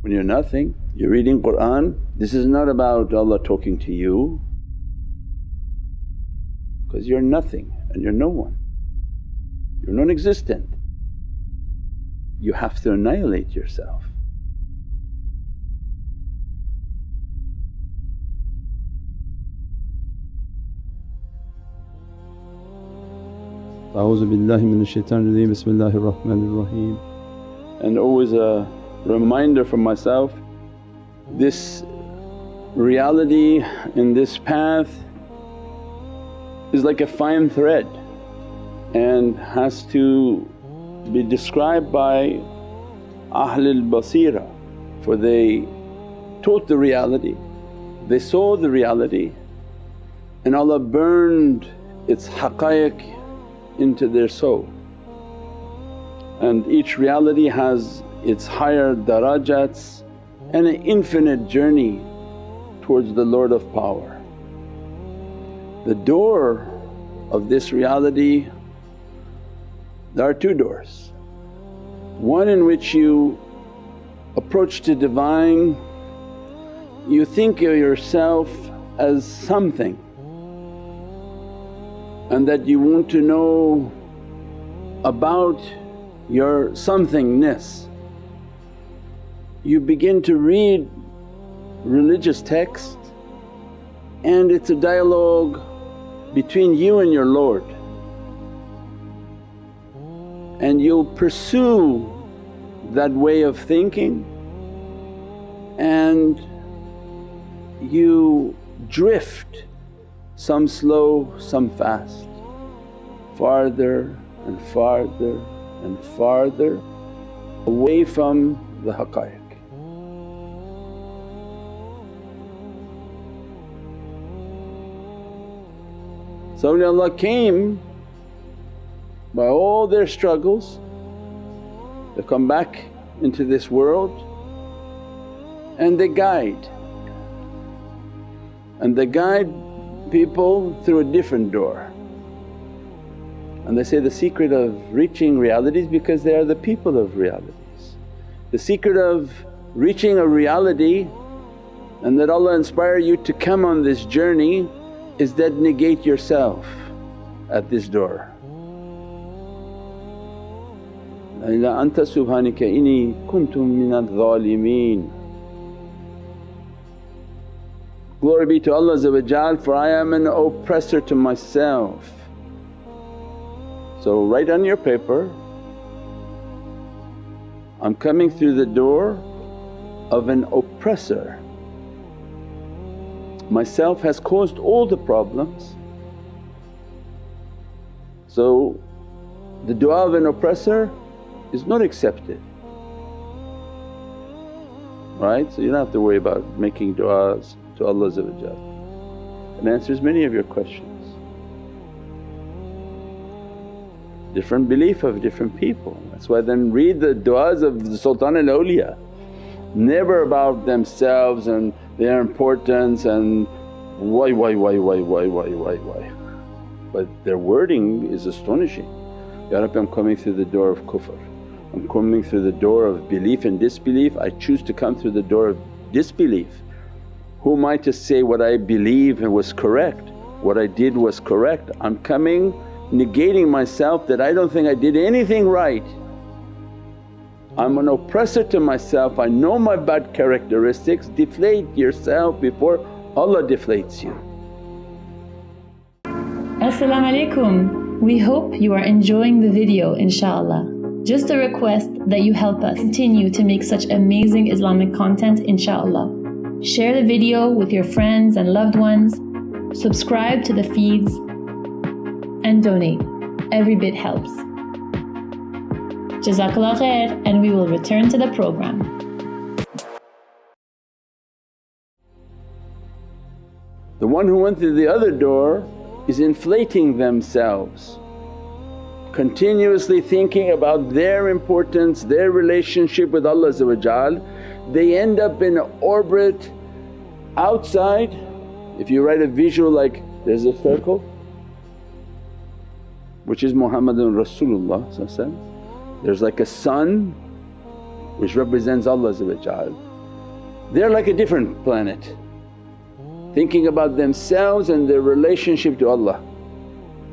when you're nothing. You're reading Qur'an, this is not about Allah talking to you because you're nothing and you're no one, you're non-existent. You have to annihilate yourself. A'udhu billahi minash shaitanir rajeem, bismillahir rahmanir raheem. And always a reminder for myself, this reality in this path is like a fine thread and has to be described by Ahlul Basira for they taught the reality, they saw the reality and Allah burned its haqqaiq into their soul. And each reality has its higher darajats and an infinite journey towards the Lord of Power. The door of this reality, there are two doors. One in which you approach to Divine, you think of yourself as something and that you want to know about your somethingness. You begin to read religious texts and it's a dialogue between you and your Lord and you'll pursue that way of thinking and you drift some slow, some fast, farther and farther and farther away from the haqqaiq. So Allah came by all their struggles, they come back into this world and they guide and they guide people through a different door. And they say the secret of reaching realities because they are the people of realities. The secret of reaching a reality and that Allah inspire you to come on this journey is that negate yourself at this door. La anta subhanaka inni kuntum minadh dhalimeen Glory be to Allah for I am an oppressor to myself. So write on your paper, I'm coming through the door of an oppressor. Myself has caused all the problems. So the du'a of an oppressor is not accepted, right? So you don't have to worry about making du'as to Allah and answers many of your questions. Different belief of different people. That's why then read the du'as of the Sultan al Awliya, never about themselves and their importance and why, why, why, why, why, why, why, why. But their wording is astonishing. Ya Rabbi I'm coming through the door of kufr, I'm coming through the door of belief and disbelief, I choose to come through the door of disbelief who am I to say what I believe was correct, what I did was correct? I'm coming negating myself that I don't think I did anything right. I'm an oppressor to myself, I know my bad characteristics, deflate yourself before Allah deflates you. As-salamu alaykum. We hope you are enjoying the video inshaAllah. Just a request that you help us continue to make such amazing Islamic content inshaAllah. Share the video with your friends and loved ones, subscribe to the feeds, and donate. Every bit helps. Jazakallah khair, and we will return to the program. The one who went through the other door is inflating themselves, continuously thinking about their importance, their relationship with Allah they end up in orbit outside. If you write a visual like there's a circle which is Muhammadun Rasulullah there's like a sun which represents Allah they're like a different planet thinking about themselves and their relationship to Allah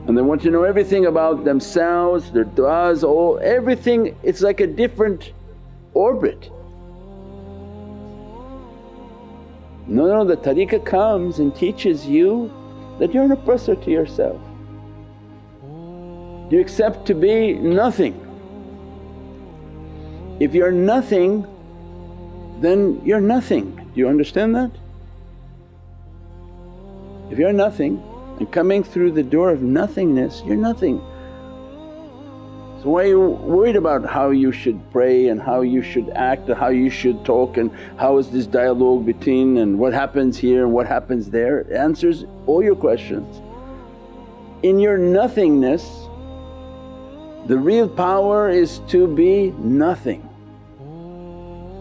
and they want to know everything about themselves, their du'as, all everything it's like a different orbit. No, no, the tariqah comes and teaches you that you're an oppressor to yourself. You accept to be nothing. If you're nothing then you're nothing. Do you understand that? If you're nothing and coming through the door of nothingness, you're nothing. So why are you worried about how you should pray and how you should act and how you should talk and how is this dialogue between and what happens here and what happens there? It answers all your questions. In your nothingness the real power is to be nothing.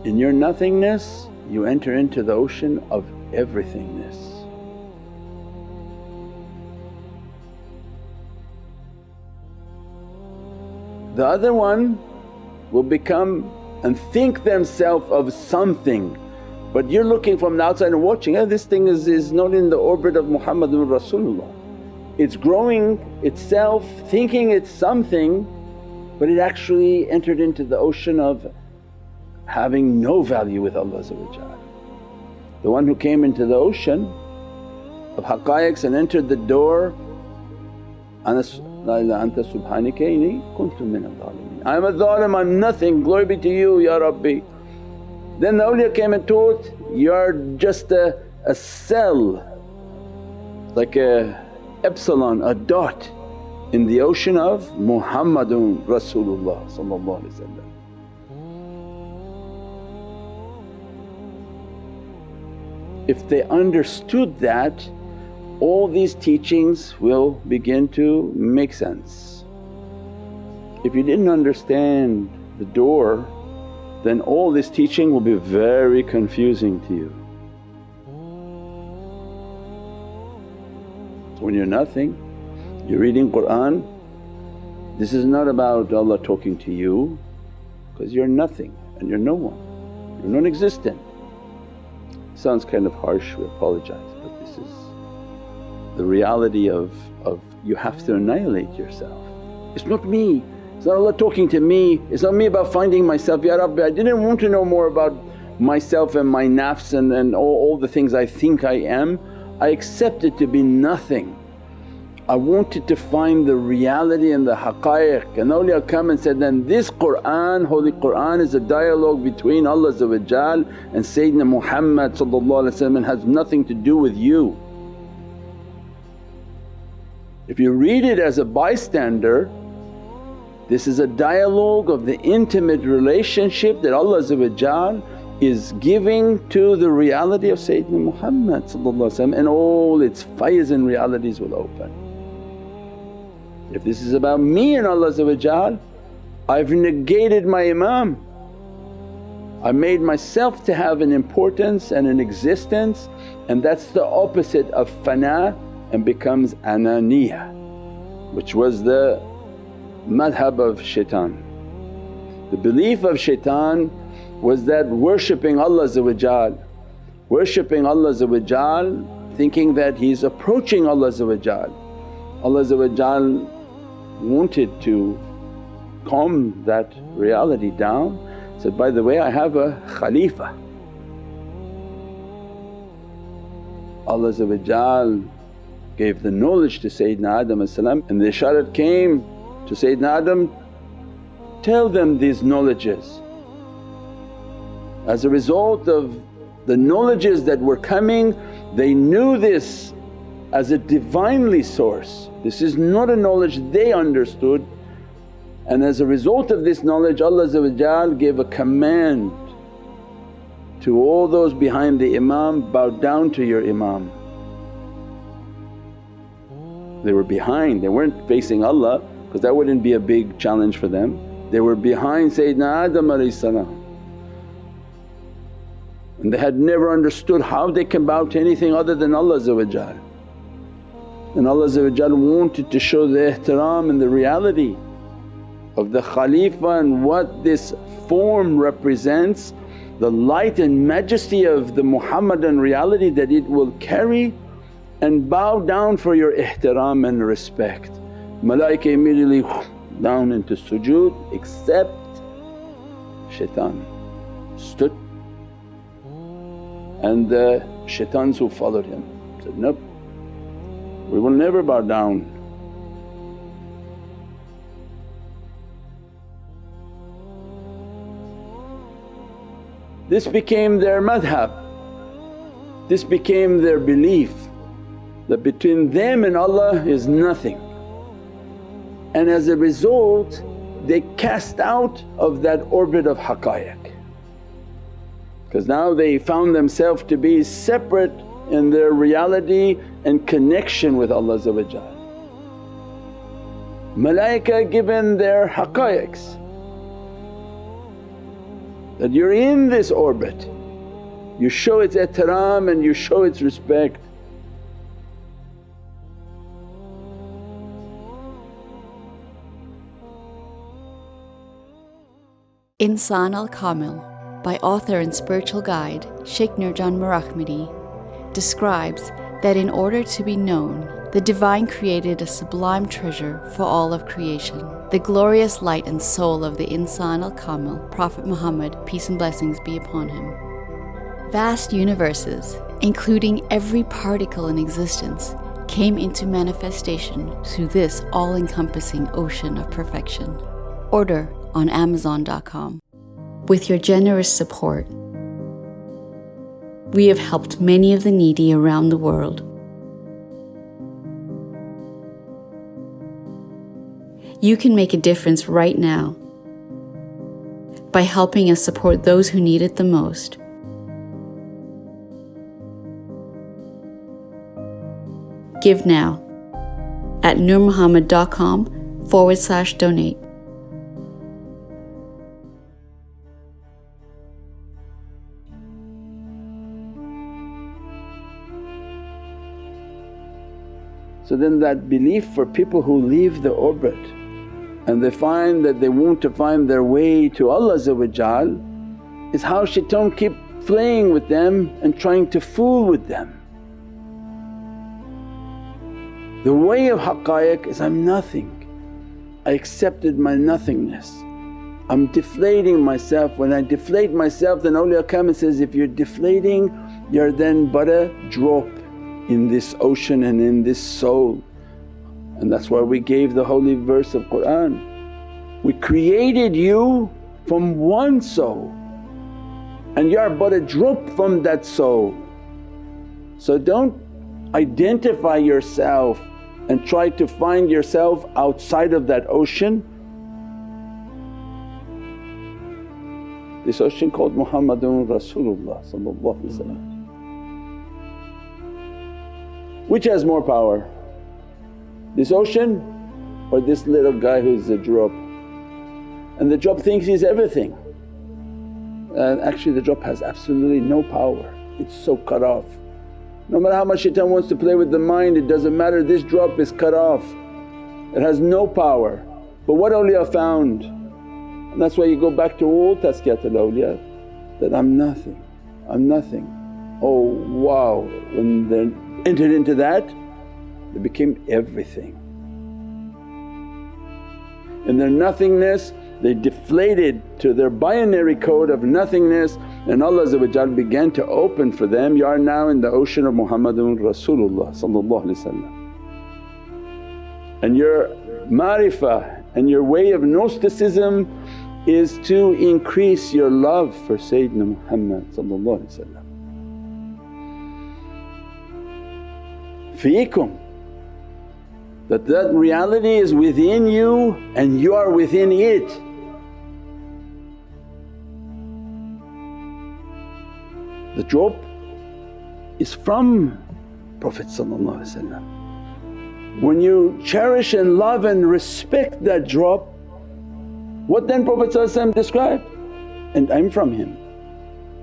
In your nothingness you enter into the ocean of everythingness. The other one will become and think themselves of something but you're looking from the outside and watching, oh this thing is, is not in the orbit of Muhammadun Rasulullah. It's growing itself thinking it's something but it actually entered into the ocean of having no value with Allah The one who came into the ocean of haqqaiqs and entered the door, anta subhanaka inni kuntu I am a zalim, I'm nothing, glory be to you Ya Rabbi. Then the awliya came and taught, you're just a, a cell like a epsilon, a dot in the ocean of Muhammadun Rasulullah If they understood that all these teachings will begin to make sense. If you didn't understand the door then all this teaching will be very confusing to you. When you're nothing, you're reading Qur'an, this is not about Allah talking to you because you're nothing and you're no one, you're non-existent. Sounds kind of harsh, we apologize but this is the reality of, of you have to annihilate yourself. It's not me, it's not Allah talking to me, it's not me about finding myself, Ya Rabbi I didn't want to know more about myself and my nafs and, and all, all the things I think I am. I accepted to be nothing. I wanted to find the reality and the haqqaiq and awliya come and said, then this Qur'an, Holy Qur'an is a dialogue between Allah and Sayyidina Muhammad and has nothing to do with you. If you read it as a bystander, this is a dialogue of the intimate relationship that Allah is giving to the reality of Sayyidina Muhammad and all its faiz and realities will open. If this is about me and Allah I've negated my Imam. I made myself to have an importance and an existence and that's the opposite of fana and becomes ananiya which was the madhab of shaitan. The belief of shaitan was that worshipping Allah worshipping Allah thinking that he's approaching Allah Allah wanted to calm that reality down said, by the way I have a Khalifa. Allah gave the knowledge to Sayyidina Adam and the isharat came to Sayyidina Adam, tell them these knowledges. As a result of the knowledges that were coming they knew this as a Divinely source. This is not a knowledge they understood and as a result of this knowledge Allah gave a command to all those behind the Imam, bow down to your Imam. They were behind, they weren't facing Allah because that wouldn't be a big challenge for them. They were behind Sayyidina Adam and they had never understood how they can bow to anything other than Allah and Allah wanted to show the ihtiram and the reality of the Khalifa and what this form represents, the light and majesty of the Muhammadan reality that it will carry and bow down for your ihtiram and respect. Malaika immediately down into sujood except shaitan stood and uh, the shaitans who followed him said, nope we will never bow down. This became their madhab, this became their belief that between them and Allah is nothing. And as a result they cast out of that orbit of haqqaiq because now they found themselves to be separate in their reality and connection with Allah Malaika given their haqqaiqs that you're in this orbit, you show its ihtiram and you show its respect. Insan al Kamil by author and spiritual guide Sheikh Nurjan Mirahmadi, describes that in order to be known, the Divine created a sublime treasure for all of creation, the glorious light and soul of the Insan al Kamil, Prophet Muhammad, peace and blessings be upon him. Vast universes, including every particle in existence, came into manifestation through this all encompassing ocean of perfection. Order on Amazon.com. With your generous support, we have helped many of the needy around the world. You can make a difference right now by helping us support those who need it the most. Give now at nurmuhammad.com forward slash donate. So then that belief for people who leave the orbit and they find that they want to find their way to Allah is how shaitan keep playing with them and trying to fool with them. The way of haqqaiq is, I'm nothing, I accepted my nothingness. I'm deflating myself. When I deflate myself then awliya come and says, if you're deflating you're then but a drop in this ocean and in this soul. And that's why we gave the holy verse of Qur'an. We created you from one soul and you are but a drop from that soul. So don't identify yourself and try to find yourself outside of that ocean. This ocean called Muhammadun Rasulullah which has more power? This ocean or this little guy who's a drop? And the drop thinks he's everything and actually the drop has absolutely no power, it's so cut off. No matter how much shaitan wants to play with the mind it doesn't matter, this drop is cut off, it has no power. But what awliya found and that's why you go back to all tazkiyatul awliya that, I'm nothing, I'm nothing. Oh wow! When they entered into that they became everything. In their nothingness they deflated to their binary code of nothingness and Allah began to open for them, you are now in the ocean of Muhammadun Rasulullah and your ma'rifah and your way of Gnosticism is to increase your love for Sayyidina Muhammad Feekum that that reality is within you and you are within it. The drop is from Prophet When you cherish and love and respect that drop, what then Prophet described? And I'm from him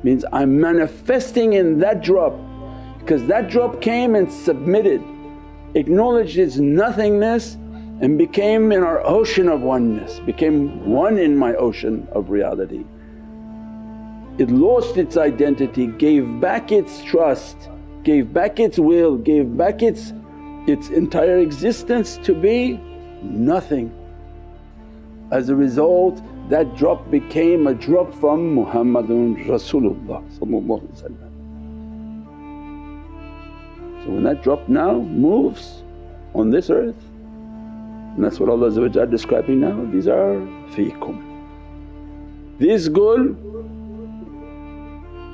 means I'm manifesting in that drop because that drop came and submitted, acknowledged its nothingness and became in our ocean of oneness, became one in my ocean of reality. It lost its identity, gave back its trust, gave back its will, gave back its, its entire existence to be nothing. As a result that drop became a drop from Muhammadun Rasulullah So when that drop now moves on this earth and that's what Allah describing now, these are fiikum. This gul,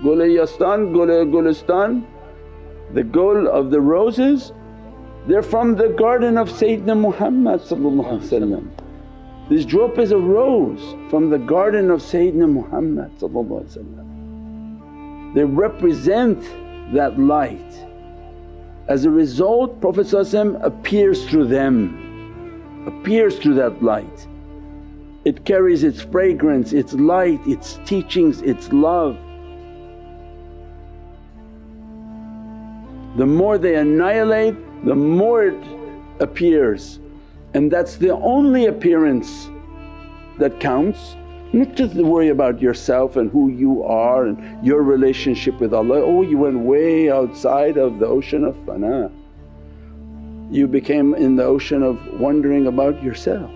Gul-e-Yastan, Gul-e-Gulistan, the gul of the roses, they're from the garden of Sayyidina Muhammad This drop is a rose from the garden of Sayyidina Muhammad They represent that light. As a result Prophet appears through them appears through that light. It carries its fragrance, its light, its teachings, its love. The more they annihilate, the more it appears and that's the only appearance that counts. Not to worry about yourself and who you are and your relationship with Allah, oh you went way outside of the ocean of fana you became in the ocean of wondering about yourself.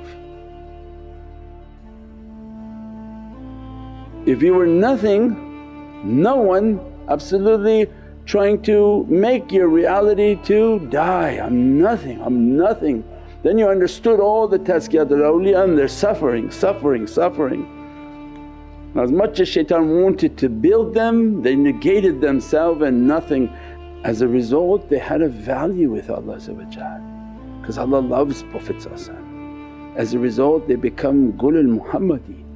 If you were nothing, no one absolutely trying to make your reality to die, I'm nothing, I'm nothing. Then you understood all the tazkiyatul awliya and they're suffering, suffering, suffering. As much as shaitan wanted to build them, they negated themselves and nothing as a result they had a value with Allah because Allah loves Prophet As a result they become Gulul Muhammadi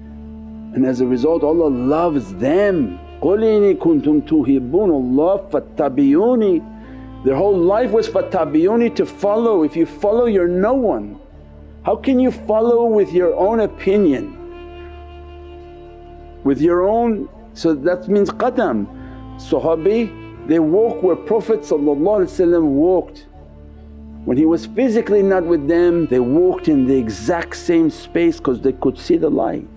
and as a result Allah loves them. قُلْ إِنِ كُنْتُمْ تُحِبُّونَ اللَّهَ فَاتَّبِعُونِ Their whole life was fattabi'uni to follow, if you follow you're no one. How can you follow with your own opinion? With your own, so that means qadam. Sahabi they walk where Prophet walked. When he was physically not with them they walked in the exact same space because they could see the light.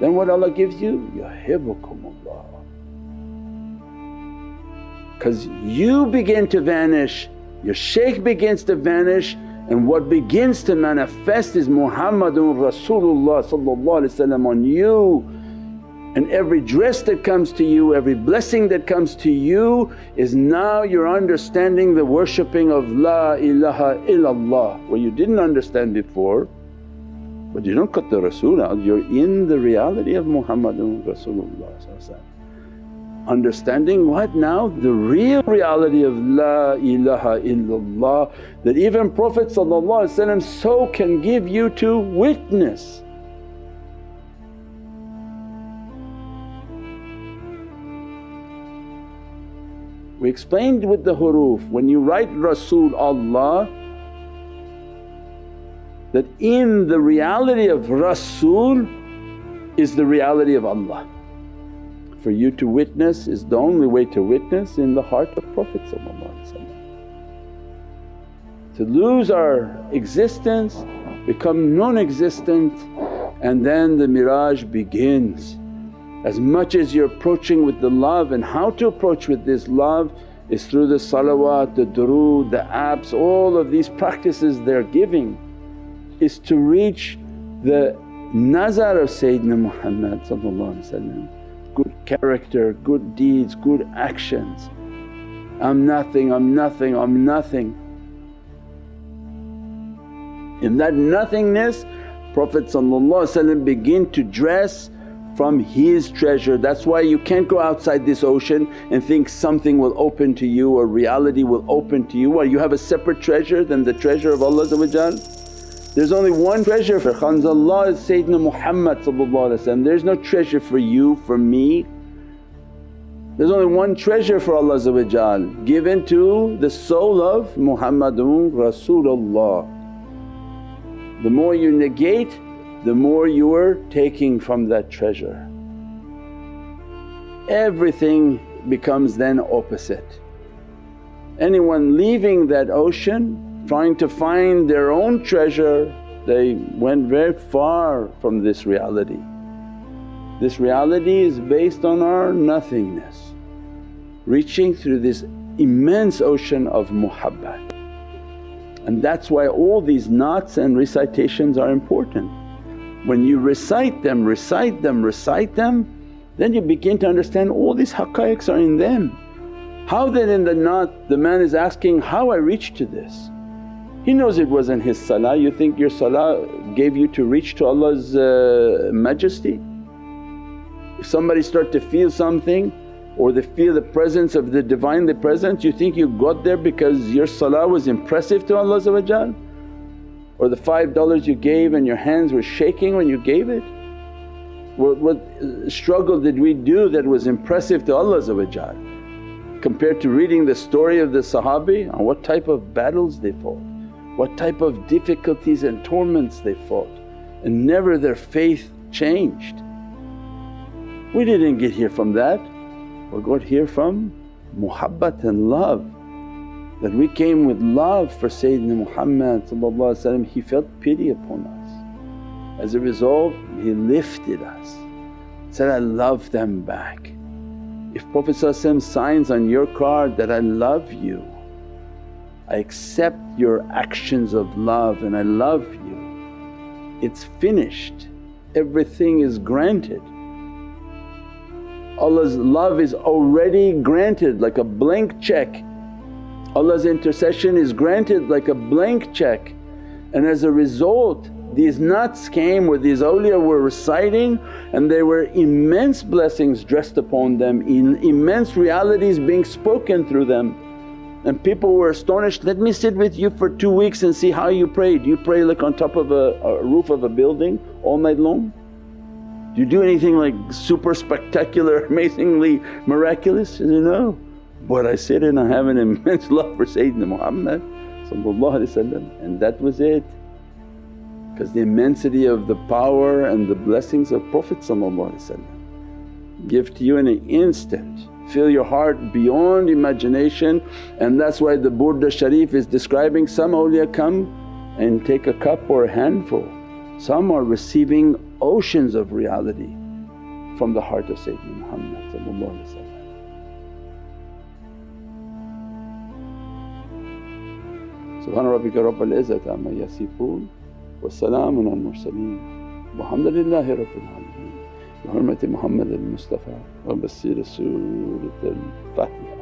Then what Allah gives you? Yuhibbukumullah. Because you begin to vanish, your shaykh begins to vanish and what begins to manifest is Muhammadun Rasulullah on you. And every dress that comes to you, every blessing that comes to you is now you're understanding the worshipping of La ilaha illallah. Where you didn't understand before. But you don't cut the Rasul out, you're in the reality of Muhammadun Rasulullah Understanding what now? The real reality of La ilaha illallah that even Prophet so can give you to witness. We explained with the huruf, when you write Rasul Allah that in the reality of Rasul is the reality of Allah. For you to witness is the only way to witness in the heart of Prophet To lose our existence, become non-existent and then the miraj begins. As much as you're approaching with the love and how to approach with this love is through the salawat, the durood, the apps, all of these practices they're giving is to reach the nazar of Sayyidina Muhammad character, good deeds, good actions. I'm nothing, I'm nothing, I'm nothing. In that nothingness Prophet begin to dress from his treasure. That's why you can't go outside this ocean and think something will open to you or reality will open to you. Why you have a separate treasure than the treasure of Allah There's only one treasure for Khanzallah is Sayyidina Muhammad there's no treasure for you, for me. There's only one treasure for Allah given to the soul of Muhammadun Rasulullah. The more you negate the more you are taking from that treasure. Everything becomes then opposite. Anyone leaving that ocean trying to find their own treasure, they went very far from this reality. This reality is based on our nothingness, reaching through this immense ocean of muhabbat. And that's why all these naats and recitations are important. When you recite them, recite them, recite them, then you begin to understand all these haqqaiqs are in them. How then in the naat the man is asking, how I reached to this? He knows it wasn't his salah, you think your salah gave you to reach to Allah's uh, majesty? If somebody start to feel something or they feel the presence of the Divinely Presence, you think you got there because your salah was impressive to Allah or the $5 you gave and your hands were shaking when you gave it? What, what struggle did we do that was impressive to Allah compared to reading the story of the Sahabi on what type of battles they fought, what type of difficulties and torments they fought and never their faith changed. We didn't get here from that, we got here from muhabbat and love that we came with love for Sayyidina Muhammad he felt pity upon us. As a result he lifted us, said, I love them back. If Prophet signs on your card that, I love you, I accept your actions of love and I love you, it's finished, everything is granted. Allah's love is already granted like a blank check. Allah's intercession is granted like a blank check and as a result these naats came where these awliya were reciting and there were immense blessings dressed upon them, in immense realities being spoken through them. And people were astonished, let me sit with you for two weeks and see how you pray. Do you pray like on top of a, a roof of a building all night long? Do you do anything like super spectacular, amazingly miraculous? He said, no. But I sit and I have an immense love for Sayyidina Muhammad and that was it because the immensity of the power and the blessings of Prophet give to you in an instant, fill your heart beyond imagination and that's why the Burda Sharif is describing some awliya come and take a cup or a handful. Some are receiving oceans of reality from the heart of Sayyidina Muhammad Subhana rabbika rabbil izzati amma yasifoon والسلام على المرسلين والحمد لله رب العالمين بحرمة محمد المصطفى وبسير سورة الفاتحة